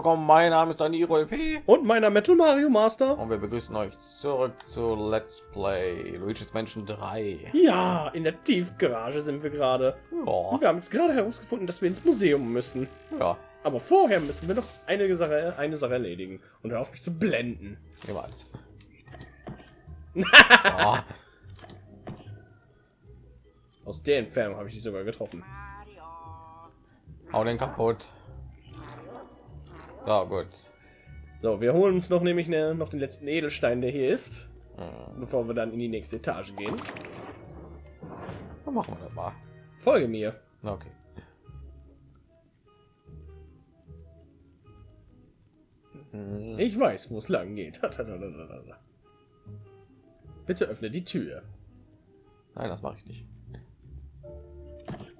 willkommen. Mein Name ist Daniro LP und meiner Metal Mario Master. Und wir begrüßen euch zurück zu Let's Play Luigi's Menschen 3. Ja, in der Tiefgarage sind wir gerade. Ja. Wir haben jetzt gerade herausgefunden, dass wir ins Museum müssen. Ja. Aber vorher müssen wir noch eine Sache, eine Sache erledigen. Und hör auf mich zu blenden. Niemals. oh. Aus der Entfernung habe ich die sogar getroffen. Hau den kaputt. So, gut. So, wir holen uns noch nämlich ne, noch den letzten Edelstein, der hier ist, mhm. bevor wir dann in die nächste Etage gehen. Dann machen wir das mal. Folge mir. Okay. Mhm. Ich weiß, wo es lang geht. Bitte öffne die Tür. Nein, das mache ich nicht.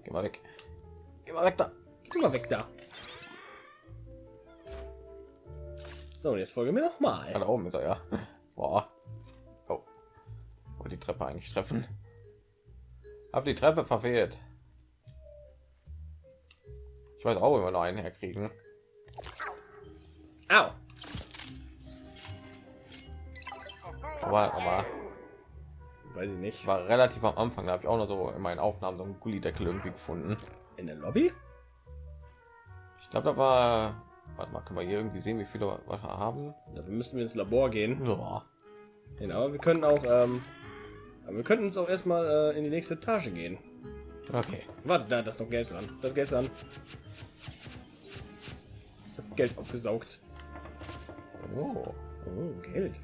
Geh mal weg. Geh mal weg da. Geh mal weg da. So, jetzt folge mir noch mal. Ja, da oben ist er ja. Boah. Oh. oh, die Treppe eigentlich treffen. Hab die Treppe verfehlt. Ich weiß auch immer noch einen herkriegen. Au. Aber, aber weiß ich nicht. War relativ am Anfang, da habe ich auch noch so in meinen Aufnahmen so einen Gullideckel irgendwie gefunden. In der Lobby? Ich glaube, da war Warte mal, können wir hier irgendwie sehen, wie viele wir haben? Dafür müssen wir ins Labor gehen. Ja. Genau, wir können auch, ähm, wir könnten uns auch erstmal äh, in die nächste Etage gehen. Okay. Warte, da, das noch Geld dran. Das Geld dran. Geld aufgesaugt. Oh. oh, Geld.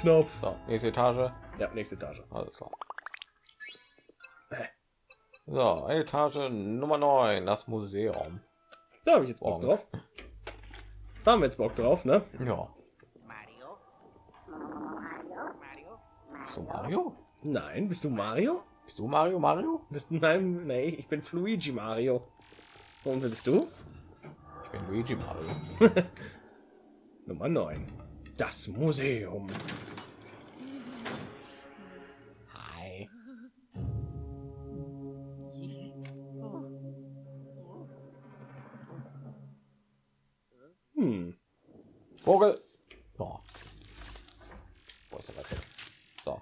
Knopf. So, nächste Etage. Ja, nächste Etage. Alles klar. So, Etage Nummer 9, das Museum. Da habe ich jetzt Bock drauf. Da haben wir jetzt Bock drauf, ne? Ja. Mario? Bist du Mario? Nein, bist du Mario? Bist du Mario Mario? Bist du nein, nee, ich bin Luigi Mario. Und wer bist du? Ich bin Luigi Mario. Nummer 9. Das Museum. Vogel. So. Wo ist er weg? So.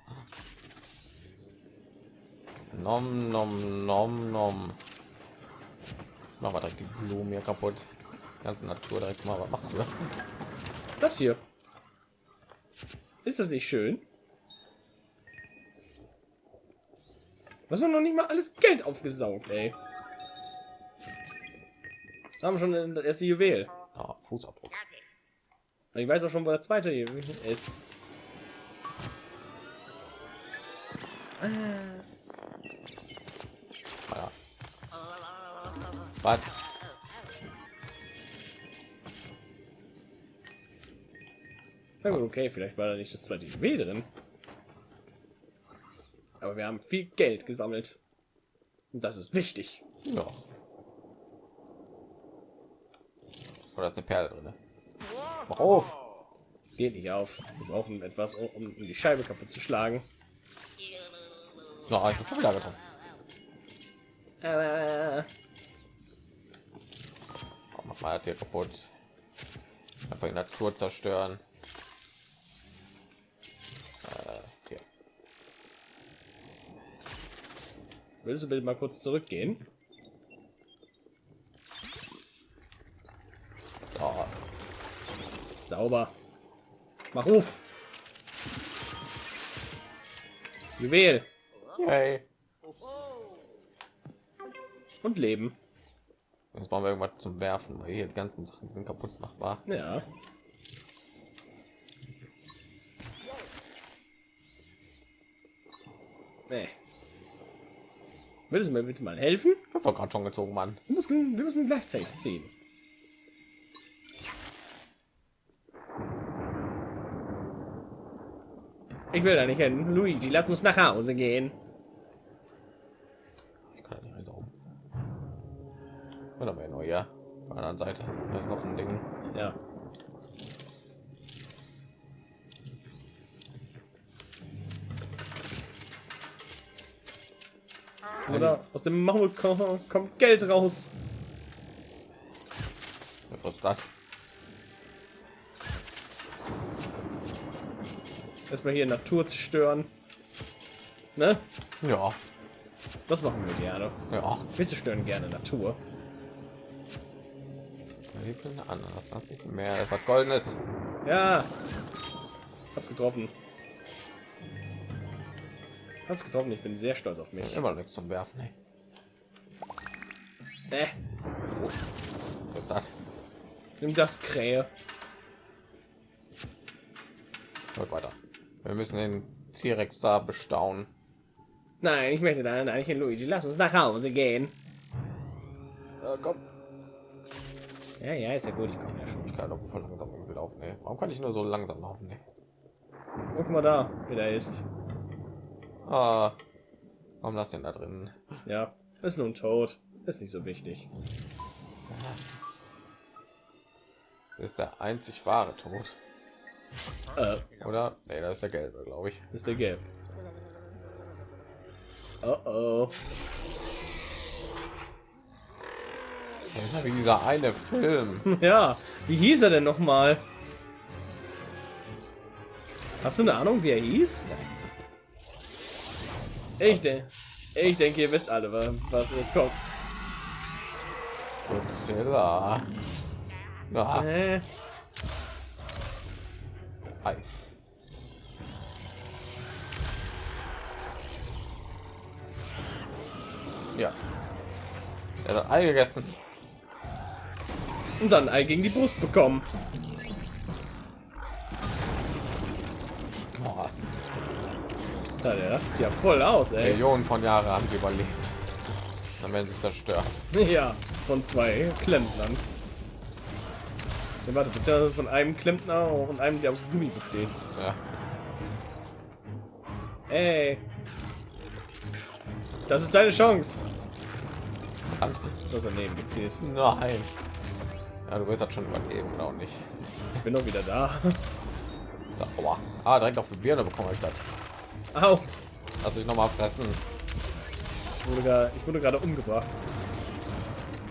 Nom, nom, nom, nom. Machen wir direkt die Blumen hier kaputt. Die ganze Natur direkt mal. Was machst du? Das hier. Ist das nicht schön? Was noch nicht mal alles Geld aufgesaugt, ey. Haben schon das erste Juwel. Ah, Fußabdruck. Ich weiß auch schon, wo der zweite ist. Ah. Was? okay, vielleicht war da nicht das zweite Juwel drin. Aber wir haben viel Geld gesammelt. Und das ist wichtig. Ja. Oder ist eine Perle drin? Mach auf. Geht nicht auf. Wir brauchen etwas, um die Scheibe kaputt zu schlagen. No, ich bin wieder getroffen. Äh. Mach mal hier kaputt. Einfach die Natur zerstören. Äh. Willst du bitte mal kurz zurückgehen? Sauber. Mach Ruf. Juwel. Yay. Und Leben. Jetzt brauchen wir irgendwas zum Werfen, weil hier die ganzen Sachen sind kaputt machbar. Ja. Nee. Würdest du mir bitte mal helfen? Ich habe doch gerade schon gezogen, Mann. Wir müssen, wir müssen gleichzeitig ziehen. Ich will da nicht hin. Luigi, lass uns nach Hause gehen. Ich kann nicht einsaugen. Oder nur ja. Auf der anderen Seite. Da ist noch ein Ding. Ja. Oder aus dem Maul kommt Geld raus. Was ist das? Erstmal hier Natur zerstören. Ne? Ja, Das machen wir gerne. ja. Wir zerstören gerne Natur. Hebeln an, das ganz nicht mehr. Das was Goldenes. Ja. Hab's getroffen. Hab's getroffen. Ich bin sehr stolz auf mich. Immer nichts zum Werfen. Ey. Äh, Was ist das? nimm das Krähe. Hört weiter. Wir müssen den T-Rex da bestaunen. Nein, ich möchte dann eigentlich Luigi. Lass uns nach Hause gehen. Äh, komm. Ja, ja, ist ja gut. Ich komme ja schon. Ich kann doch voll langsam irgendwie laufen. Ey. Warum kann ich nur so langsam laufen? Ey? Guck mal da, wer da ist. Ah, warum lass den da drin? Ja, ist nun tot. Ist nicht so wichtig. Ist der einzig wahre Tod. Äh, Oder? Nee, das ist der gelbe, glaube ich. ist der gelb. Oh oh. Das ist ja wie dieser eine Film. Ja, wie hieß er denn noch mal? Hast du eine Ahnung, wie er hieß? Ich denke, ich denke, ihr wisst alle, wa- was jetzt kommt. Godzilla. Ah, Hi. Ja. Er hat Ei gegessen. und dann Ei gegen die Brust bekommen. Boah, Ja, der rastet ja voll aus, ey. Millionen von Jahren haben sie überlebt. Dann werden sie zerstört. Ja, von zwei Klempnern. Ja, warte, beziehungsweise von einem Klempner und einem, der aus Gummi besteht. Ja. Ey. Das ist deine Chance. Verdammt. Das daneben gezielt. Nein. Ja, du wirst das schon überleben, oder auch nicht? Ich bin doch wieder da. Da, aua. Ah, direkt auf die Birne bekomme ich das. Au. Lass ich noch mal fressen. Ich wurde, gar, ich wurde gerade umgebracht.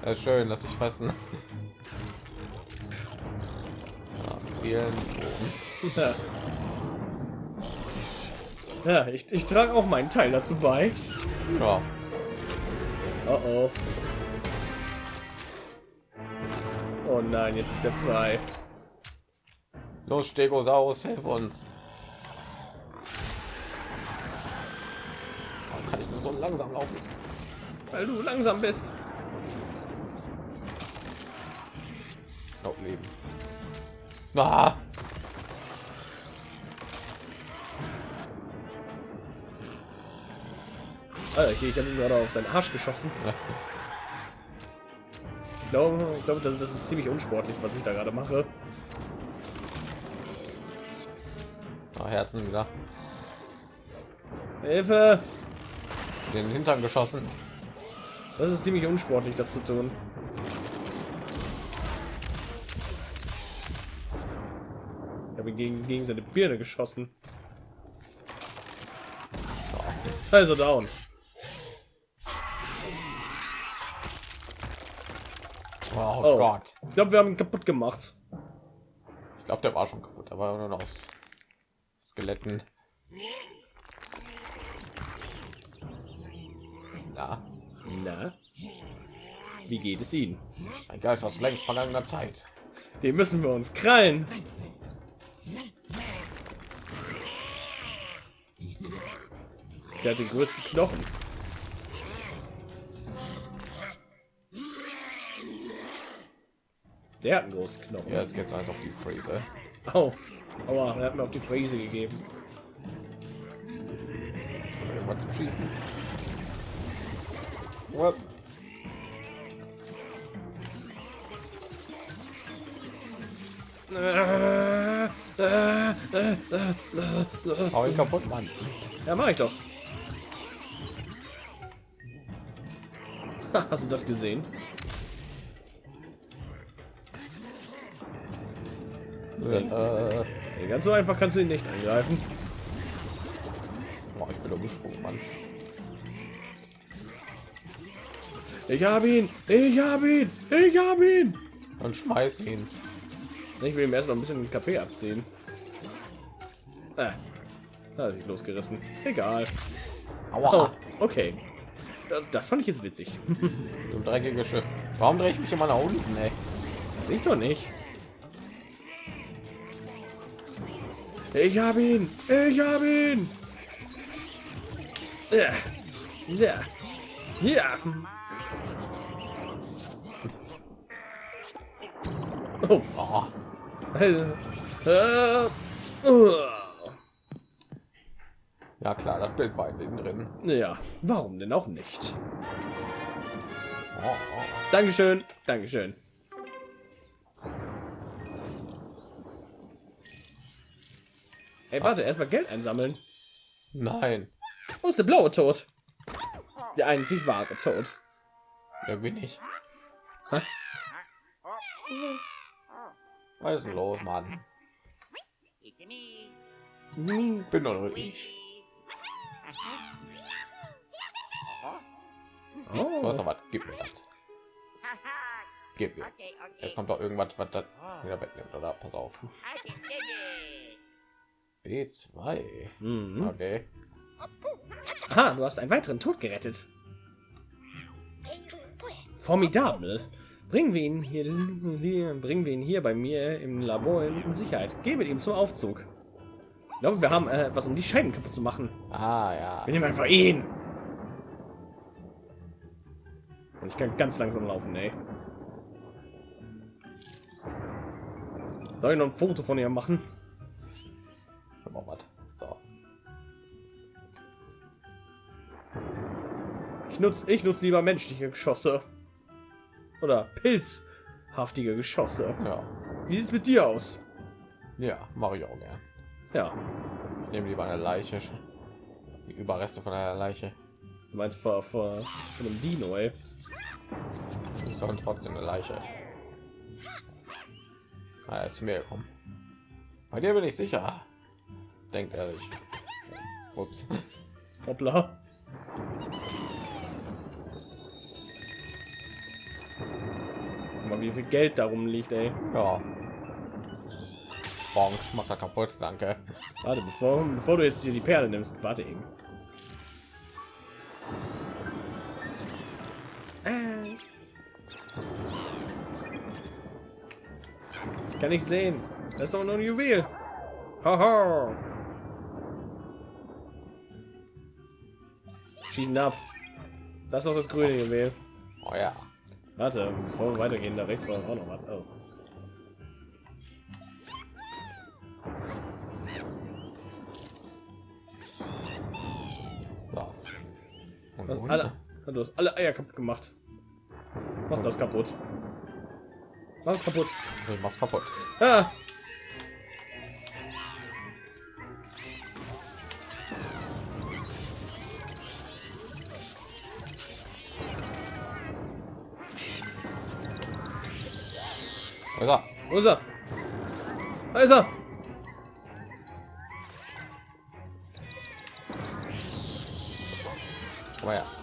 Ja, ist schön, dass ich fressen. Oben. Ja, ja ich, ich trage auch meinen Teil dazu bei. Ja. Oh oh. Oh nein, jetzt ist der frei. Los, Stegosaurus, hilf uns. Warum kann ich nur so langsam laufen? Weil du langsam bist. Ah, Alter, ich, ich habe ihn gerade auf seinen Arsch geschossen. Ich glaube, ich glaube das, das ist ziemlich unsportlich, was ich da gerade mache. Ah, Herzen wieder. Hilfe! Den Hintern geschossen. Das ist ziemlich unsportlich, das zu tun. Habe gegen, gegen seine Birne geschossen. Also down. Oh, Oh. Gott. Ich glaube, wir haben ihn kaputt gemacht. Ich glaube, der war schon kaputt. War nur noch aus Skeletten. Ja, Na? Wie geht es Ihnen? ein Geist aus längst vergangener Zeit. Den müssen wir uns krallen. Der hat den größten Knochen. Der hat einen großen Knochen. Ja, jetzt geht's eins auf die Fräse. Au. Aua, er hat mir auf die Fräse gegeben. Irgendwas zum Schießen. Ja. Hau ihn kaputt, Mann. Ja, mach ich doch. Hast du das gesehen? Äh, ganz so einfach kannst du ihn nicht angreifen. boah, ich bin umgesprungen, Mann. Ich hab ihn! Ich hab ihn! Ich hab ihn! und schmeiß ihn. Ich will ihm erst noch ein bisschen KP abziehen. Ah, da hat sich losgerissen. Egal. Aua, Oh, okay. Das fand ich jetzt witzig. du dreckige Schiff. Warum drehe ich mich immer nach unten, ey? Ich doch nicht. Ich habe ihn! Ich habe ihn! Ja. Ja. Ja. Oh. Oh. Ja klar, das Bild war in den drin. Ja, warum denn auch nicht? Oh, oh. Dankeschön, Dankeschön. Ey, warte, erstmal Geld einsammeln. Nein, Wo ist der blaue Tod? Der einzig wahre Tod. wer bin ich? Was? Was ist los, Mann? Hm, Bin doch nur Du hast Oh. doch was, gib mir das. Gib mir. Jetzt kommt doch irgendwas, was das wieder wegnimmt, oder? Pass auf. B2. Mhm. Okay. Aha, du hast einen weiteren Tod gerettet. Formidabel. Bringen wir ihn hier, bringen wir ihn hier bei mir im Labor in Sicherheit. Geh mit ihm zum Aufzug. Ich glaube, wir haben äh, was, um die Scheiben kaputt zu machen. Ah, ja. Wir nehmen einfach ihn. Und ich kann ganz langsam laufen, ey. Soll ich noch ein Foto von ihr machen? Was. So. Ich nutze ich nutz lieber menschliche Geschosse. Oder pilzhaftige Geschosse. Ja. Wie sieht's mit dir aus? Ja, mache ich auch gern. Ja, Ich nehme lieber eine Leiche. Die Überreste von einer Leiche. Du meinst vor, vor, von einem Dino, ey. Ich soll trotzdem eine Leiche. Ah, ist zu mir gekommen. Bei dir bin ich sicher. Denkt er sich. Ups. Hoppla. Mal wie viel Geld darum liegt, ey. Ja. Bonk, macht er kaputt, danke. Warte, bevor, bevor du jetzt hier die Perle nimmst, warte eben. Ich kann nicht sehen. Das ist doch nur ein Juwel. Haha. Schießen ab. Das ist doch das grüne Juwel. Oh ja. Warte, bevor wir weitergehen, da rechts war auch noch was. Oh. So. Und alle, du hast alle Eier kaputt gemacht. Mach das kaputt. Mach das kaputt. Ich mach's kaputt. Ah! Wo ist er? Wo ist er? Da ist er! Komm her. Oh, ich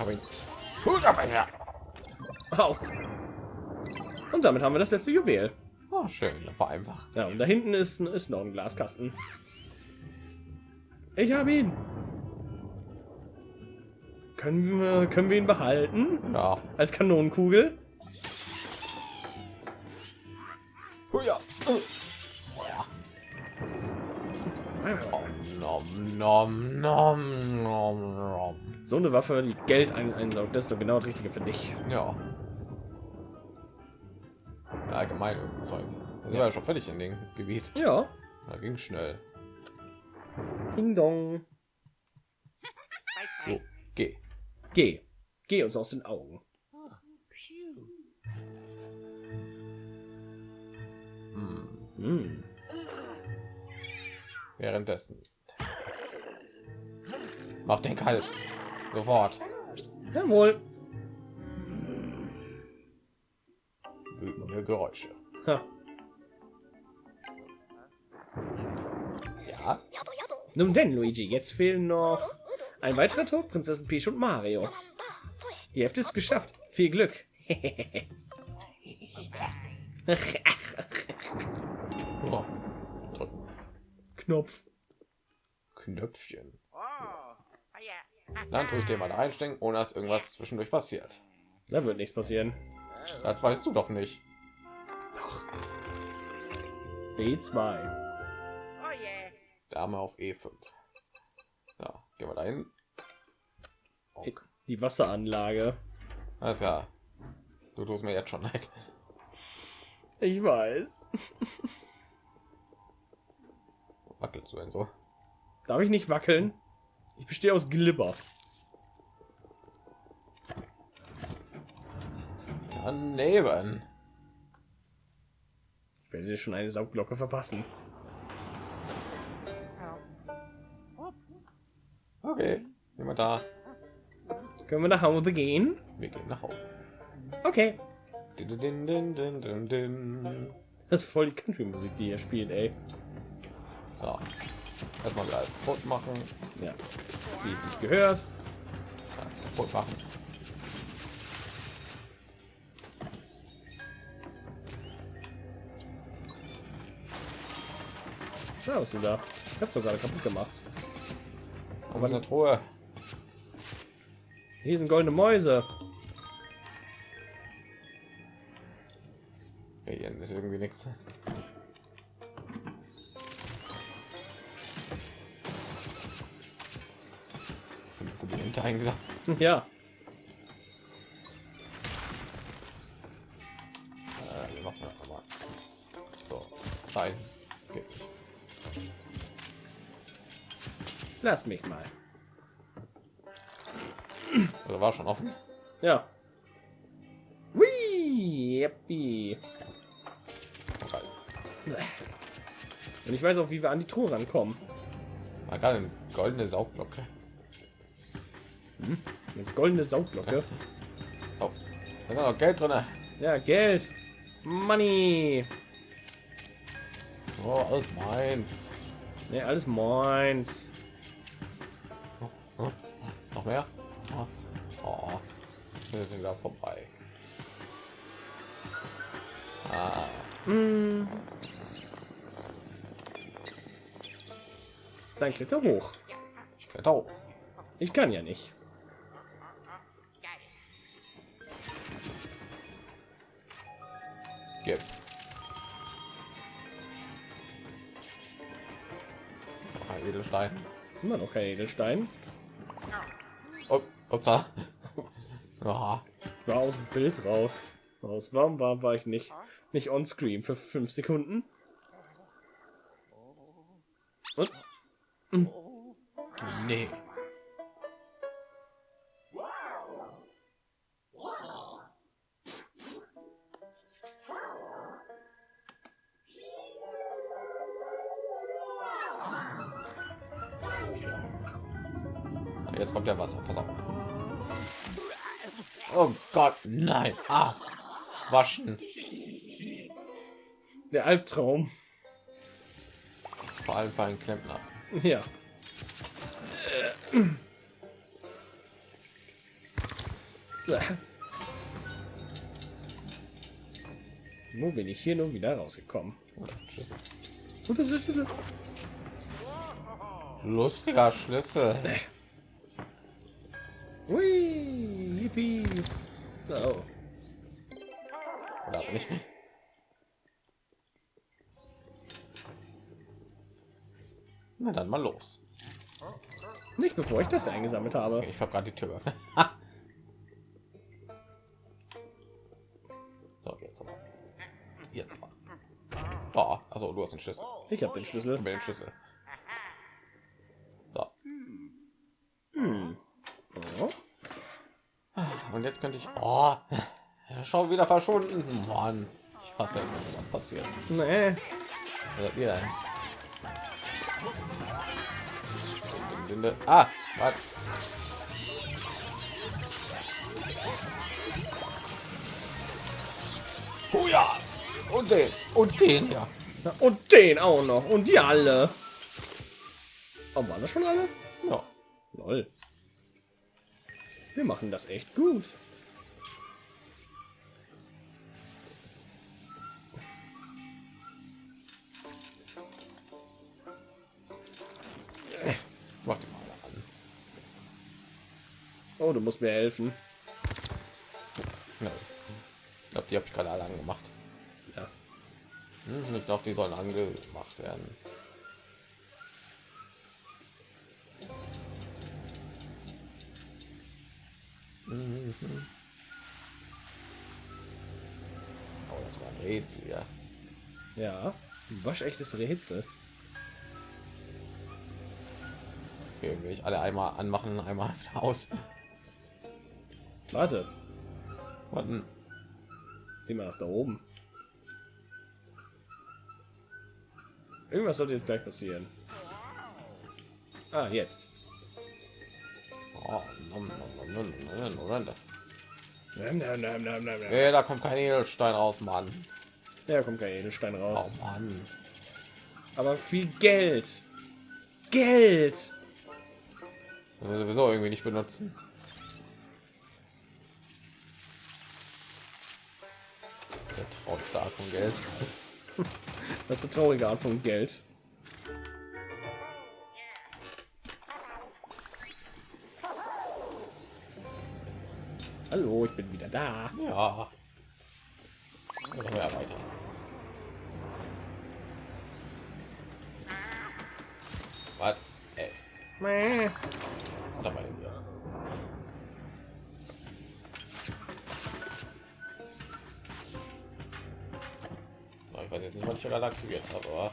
habe ihn. Gut, ja. Haut. Und damit haben wir das letzte Juwel. Oh, schön. War einfach. Ja, und da hinten ist, ist noch ein Glaskasten. Ich habe ihn. Können wir, können wir ihn behalten? Ja. Als Kanonenkugel? Oh, ja. Oh, nom, nom, nom, nom. So eine Waffe, die Geld ein einsaugt, das ist doch genau das Richtige für dich. Ja. ja allgemein irgendein Zeug. Das war ja schon fertig in dem Gebiet. Ja. Da ging schnell. Ding dong. So, geh. Geh. Geh uns aus den Augen. Hm. Hm. Währenddessen. Mach den kalt. Sofort. Jawohl. Wütende Geräusche. Ha. Ja. Nun denn, Luigi, jetzt fehlen noch ein weiterer Tod, Prinzessin Peach und Mario. Die Hälfte ist geschafft. Viel Glück. Oh. Knopf. Knöpfchen. Dann tue ich den mal einstecken, ohne dass irgendwas zwischendurch passiert. Da wird nichts passieren. Das weißt du doch nicht. B2. Oh, yeah. Dame auf E5. Ja, gehen wir dahin. Okay. Die Wasseranlage. Alles klar. Du tust mir jetzt schon leid. Ich weiß. Wackelst du denn so? Darf ich nicht wackeln? Ich bestehe aus Glibber. Daneben. Ich werde dir schon eine Saugglocke verpassen. Okay, jemand da. Können wir nach Hause gehen? Wir gehen nach Hause. Okay. Din, din, din. Das ist voll die Country-Musik, die ihr spielt, ey. So. Erstmal wieder alles kaputt machen. Ja. Wie es sich gehört. Ja, kaputt machen. Ja, was denn da? Ich hab's doch gerade kaputt gemacht. Aber eine Truhe. Hier sind goldene Mäuse. Ja, hier ist irgendwie nichts. Ja. Äh, wir machen das mal. So, rein. Nicht. Lass mich mal. Oder war schon offen? Ja. Yippie. Okay. Und ich weiß auch, wie wir an die Truhe rankommen. War gerade eine goldene Saugglocke. Eine goldene Saugglocke. Oh, da ist noch Geld drin. Ja, Geld. Money. Oh, alles meins. Ne, alles meins. Hm? Noch mehr? Oh, oh. wir sind wieder vorbei. Ah, Hm. Dann kletter hoch. ich kletter hoch. Ich kann ja nicht. Edelstein. Immer noch kein Edelstein. Oh, upsa. Ja, War aus dem Bild raus. Aus warum war, war ich nicht nicht on screen für fünf Sekunden? Und nee. Jetzt kommt der Wasser. Pass auf. Oh Gott, nein. Ah, waschen. der Albtraum. Vor allem für einen Klempner. Ja. Wo bin ich hier nun wieder rausgekommen? Ist Schlüssel. Lustiger Schlüssel. Hui, yippie. Oh. Oder auch nicht. Na dann mal los. Nicht bevor ich das eingesammelt habe. Ich habe gerade die Tür so, jetzt aber. Jetzt aber. Oh, also du hast den Schlüssel. Ich habe den Schlüssel. Ich den Schlüssel. So. Hm. Oh. Und jetzt könnte ich. Oh, schon wieder verschwunden. Mann, ich hasse, wenn das passiert. Nee. Was? Linde. Ah, was? Oh ja. Und den. Und den, ja. Und den auch noch. Und die alle. Oh, waren das schon alle? ja. Lol. Wir machen das echt gut. Äh, Mach mal an. Oh, du musst mir helfen. Ja. Ich glaube, die habe ich gerade alle angemacht. Ja. Hm, ich glaube, die sollen angemacht werden. Mhm. Oh, das war ein Rätsel, ja. Ja. Ein waschechtes Rätsel. Irgendwie ich alle einmal anmachen, einmal aus. Warte, Warten. sieh mal nach da oben. Irgendwas sollte jetzt gleich passieren. Ah, jetzt. Oh, nom, nom, nom, nom, nom, nom, nom. Nam, Nee, da kommt kein Edelstein raus, Mann. Ja, kommt kein Edelstein Oh raus. Mann. Aber viel Geld. Geld. Das sowieso irgendwie nicht benutzen. Der traurigste Art von Geld. Das ist eine traurige Art von Geld. Hallo, ich bin wieder da. Ja. Können wir weiter. Was? Ey, Mäh. warte mal hier. Na, Ich weiß jetzt nicht, was ich gerade aktiviert habe, aber.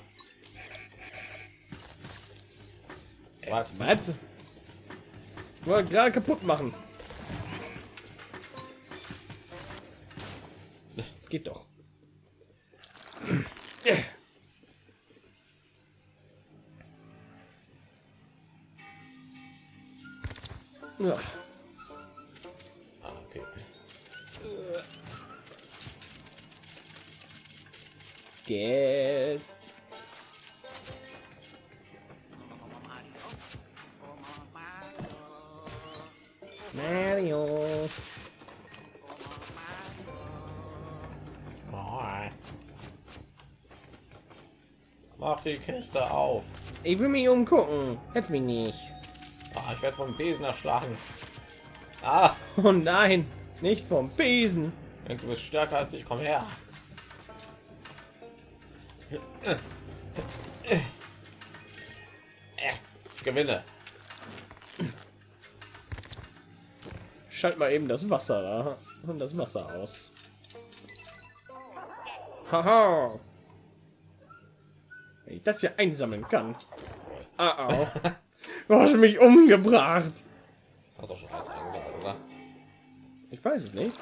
Was? Was? Wollte gerade kaputt machen. Geld. Mario. Mach die Kiste auf. Ich will mich umgucken. Jetzt mich nicht. Ah, ich werde vom Besen erschlagen. Ah, Oh nein, nicht vom Besen. denkst du bist stärker als ich? Komm her. Gewinne. Schalt mal eben das Wasser da und das Wasser aus. Haha. Wenn ich das hier einsammeln kann. Ah, au. Du hast mich umgebracht. Hast doch schon alles eingesammelt, oder? Ich weiß es nicht.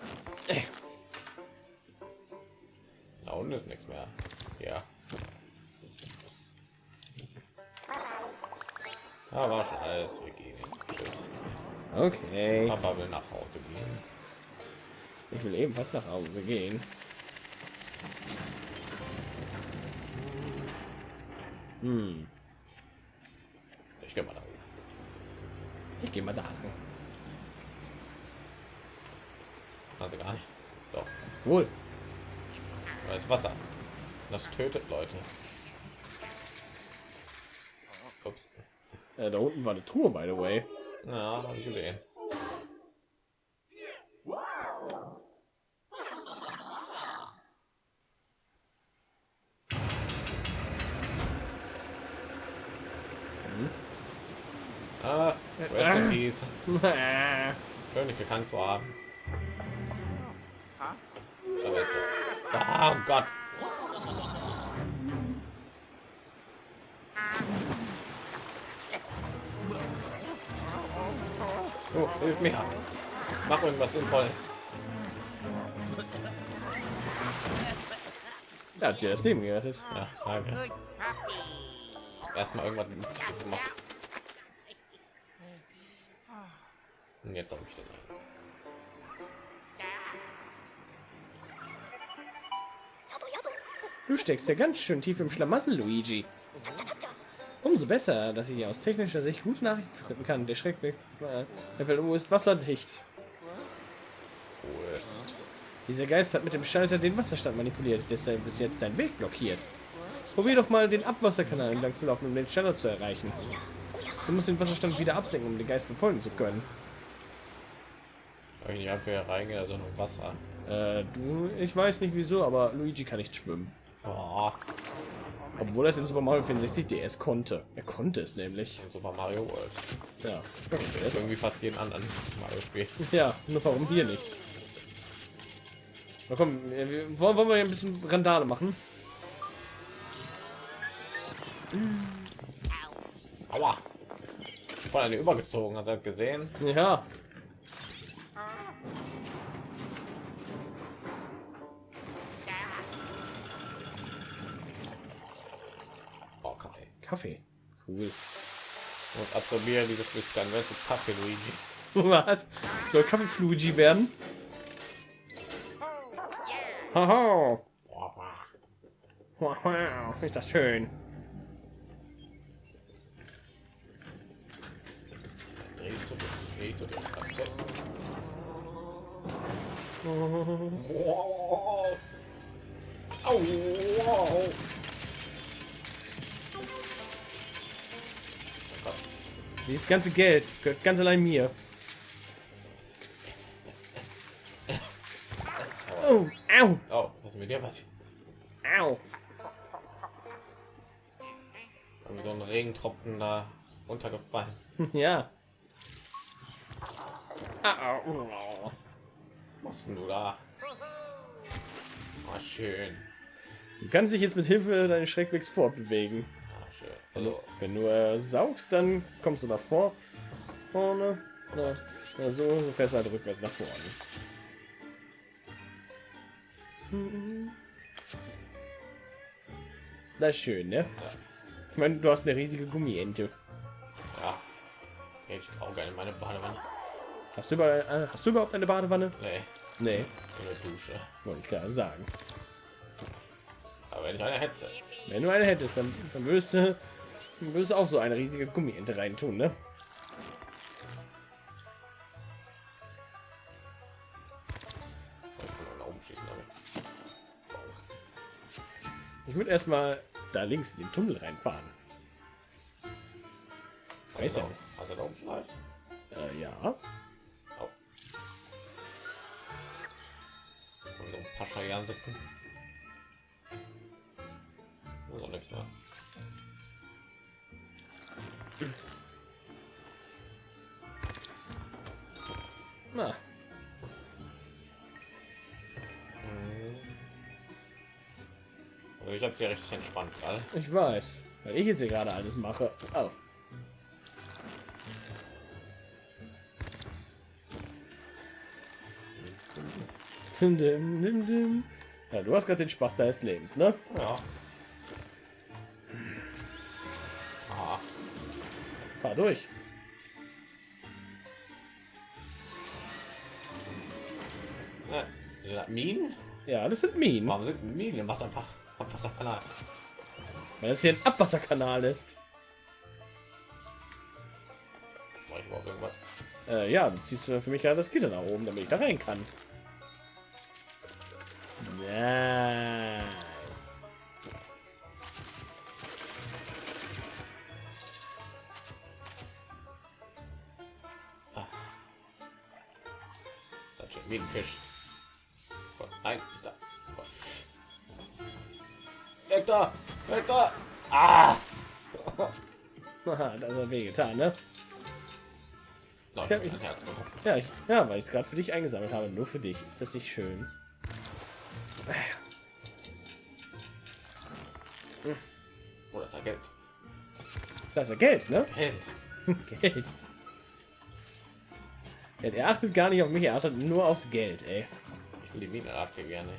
Da war schon alles. Wir gehen jetzt. Tschüss. Okay. Papa will nach Hause gehen. Ich will ebenfalls nach Hause gehen. Hm. Ich gehe mal da. Ich gehe mal da. Also gar nicht. Doch. Wohl. Da ist Wasser. Das tötet Leute. Ups. Äh, da unten war eine Truhe, by the way. Ja, habe ich gesehen. Ah, rest in peace. Schön, dich gekannt zu haben. Ah, oh Gott. Oh, hilf mir. Mach irgendwas Sinnvolles. Er hat dir das Leben gerettet. Ja, danke. Erstmal irgendwas Nützliches gemacht. Und jetzt habe ich den. Du steckst ja ganz schön tief im Schlamassel, Luigi. Umso besser, dass ich aus technischer Sicht gute Nachrichten finden kann. Der Schreckweg äh, Level U ist wasserdicht. Dieser Geist hat mit dem Schalter den Wasserstand manipuliert, deshalb ist jetzt dein Weg blockiert. Probier doch mal den Abwasserkanal entlang zu laufen, um den Standard zu erreichen. Du musst den Wasserstand wieder absenken, um den Geist verfolgen zu können. Ich nicht einfach hier reingehen, also nur Wasser. Äh, du, ich weiß nicht wieso, aber Luigi kann nicht schwimmen. Oh, Obwohl er es in Super Mario 64 DS konnte. Er konnte es nämlich. in Super Mario World. Ja. Das ist irgendwie fast jeden anderen Mario-Spiel. Ja, nur warum hier nicht? Na komm, wir, wollen, wollen wir hier ein bisschen Randale machen? Aua! Voll eine übergezogen, hast du gesehen? Ja. Kaffee. Cool. Und absorbiere diese Flüssigkeit, wenn du Kaffee, Luigi. Was? Soll Kaffee Fluigi werden? Haha. Boah, Wow, ist das schön. zu zu. Au, wow. Dieses ganze Geld gehört ganz allein mir. Oh, au, Oh, was ist mit dir passiert? au. Irgendwie so ein Regentropfen da runtergefallen. Ja. Ah. Was denn du da? Ah, schön. Du kannst dich jetzt mit Hilfe deines Schreckwegs fortbewegen. Also, Wenn du äh, saugst, dann kommst du nach vor, vorne, oder, oder so, so fährst halt rückwärts nach vorne. Das ist schön, ne? Ich meine, du hast eine riesige Gummiente. ja. Ich auch gerne meine Badewanne. Hast du, über, äh, hast du überhaupt eine Badewanne? Nee, Nee, eine Dusche. wollte ich gerade sagen. Aber wenn ich eine hätte. Wenn du eine hättest, dann, dann würdest du, würdest auch so eine riesige Gummiente reintun, ne? Ich würde erstmal da links in den Tunnel reinfahren. Weiß ja nicht. Äh, ja. Und so ein Pascha Jan sitzen. So nicht mehr. Na, Also ich hab's ja richtig entspannt gerade. ich weiß. Weil ich jetzt hier gerade alles mache. Oh. Ja, du hast gerade den Spaß deines Lebens, ne? Ja. Durch. das Minen? Ja, das sind Minen, Warum sind Minen im Wasser, am Wasserkanal? weil es hier ein Abwasserkanal ist. Mach ich überhaupt irgendwas? Äh, ja, du ziehst für für mich gerade das Gitter nach oben, damit ich da rein kann. Nice. Wie ein Fisch. Gott, nein, ist da. Gott. Weg da! Weg da! Ah! Haha, das hat wehgetan, ne? Nein, ich mich-. Ja, ich, ja, weil ich es gerade für dich eingesammelt habe. Nur für dich. Ist das nicht schön? Oh, das ist ja Geld. Da ist ja Geld, ne? Geld. Geld. Er achtet gar nicht auf mich, er achtet nur aufs Geld, ey. Ich will die Mine abge gerne.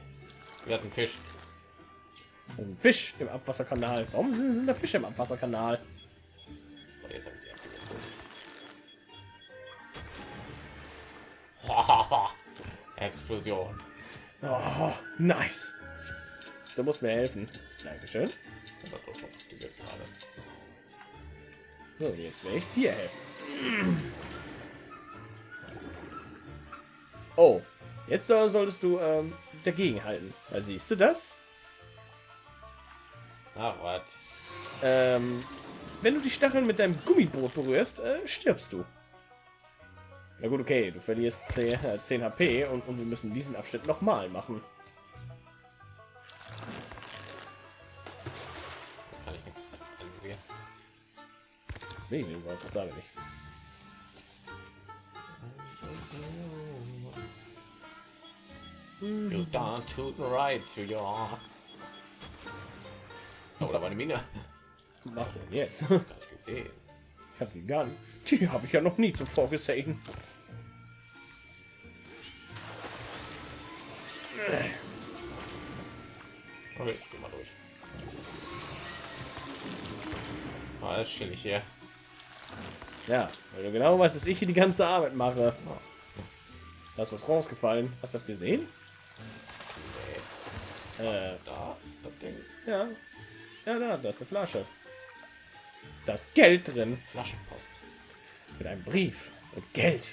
Wir hatten Fisch. Ein Fisch im Abwasserkanal. Warum sind, sind da Fische im Abwasserkanal? Oh. Explosion. Oh, nice. Du musst mir helfen. Dankeschön. So, jetzt werde ich dir helfen. Oh, jetzt soll- solltest du ähm, dagegen halten. Da siehst du das? Na, was? Ähm, wenn du die Stacheln mit deinem Gummiboot berührst, äh, stirbst du. Na gut, okay, du verlierst 10, äh, 10 HP und, und wir müssen diesen Abschnitt nochmal machen. Kann ich nichts anvisieren. Nee, den war da nicht. You down to the right to your. Oh, da war eine Mine. Was denn jetzt? Gesehen. Ich habe die Gun. Die habe ich ja noch nie zuvor gesehen. Okay, ich geh mal durch. Alles chillig hier. Ja, weil du genau weißt, dass ich hier die ganze Arbeit mache. Da ist was rausgefallen. Hast du das gesehen? Äh, da, das Ding. ja. Ja, da, da ist eine Flasche. Da ist Geld drin. Flaschenpost. Mit einem Brief und Geld.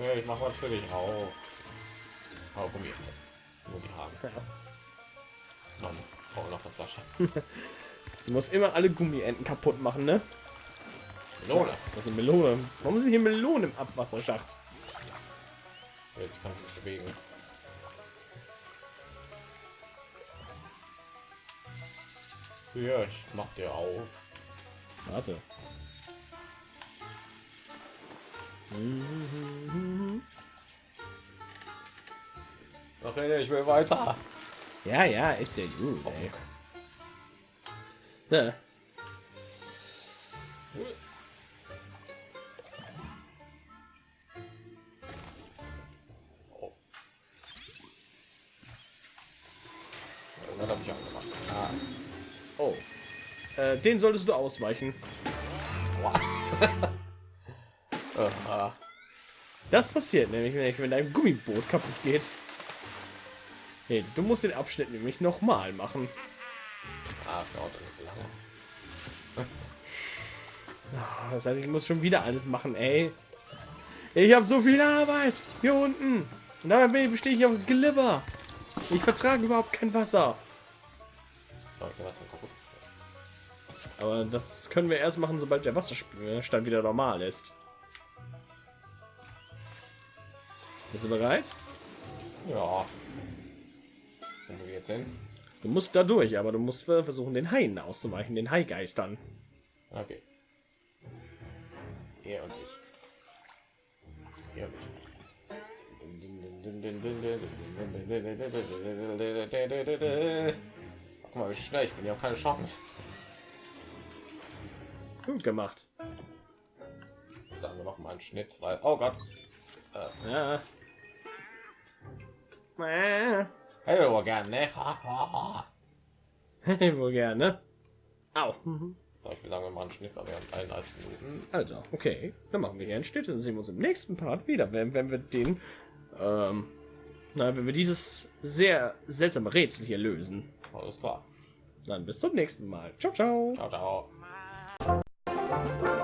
Ja, ich mache natürlich auch. Haargummi. Muss ich haben. Ja. Mann, brauche noch eine Flasche. Du musst immer alle Gummienten kaputt machen, ne? Melone. Das ist eine Melone. Warum sind hier Melonen im Abwasserschacht? Jetzt kann ich mich bewegen. Ja, ich mach dir auf. Warte. Ach, ich will weiter. Ja, ja, ist ja gut. Ey. Ja. Äh, den solltest du ausweichen. Das passiert nämlich, wenn, ich, wenn dein Gummiboot kaputt geht. Hey, du musst den Abschnitt nämlich noch mal machen. Ah, so lange. Ah, Das heißt, ich muss schon wieder alles machen, ey. Ich habe so viel Arbeit hier unten. Dabei bestehe ich aus Glibber. Ich vertrage überhaupt kein Wasser. Aber das können wir erst machen, sobald der Wasserstand wieder normal ist. Bist du bereit? Ja. Wo wir jetzt hin? Du musst da durch, aber du musst versuchen, den Haien auszuweichen, den Haigeistern. Okay. Er und ich. Er und ich. Guck mal, wie schnell ich bin. Ich habe keine Chance. Gut gemacht. Sagen wir noch mal einen Schnitt, weil oh Gott. Ja. Äh. Hallo gerne. Ne? Ha, ha, ha. Wohl gerne. Au. Ich will sagen, wir machen einen Schnitt, aber wir haben 31 Minuten. Also, okay. Dann machen wir hier einen Schnitt. Dann sehen wir uns im nächsten Part wieder, wenn, wenn wir den, ähm, na, wenn wir dieses sehr seltsame Rätsel hier lösen. Alles klar. Dann bis zum nächsten Mal. Ciao, ciao. Ciao, ciao. thank you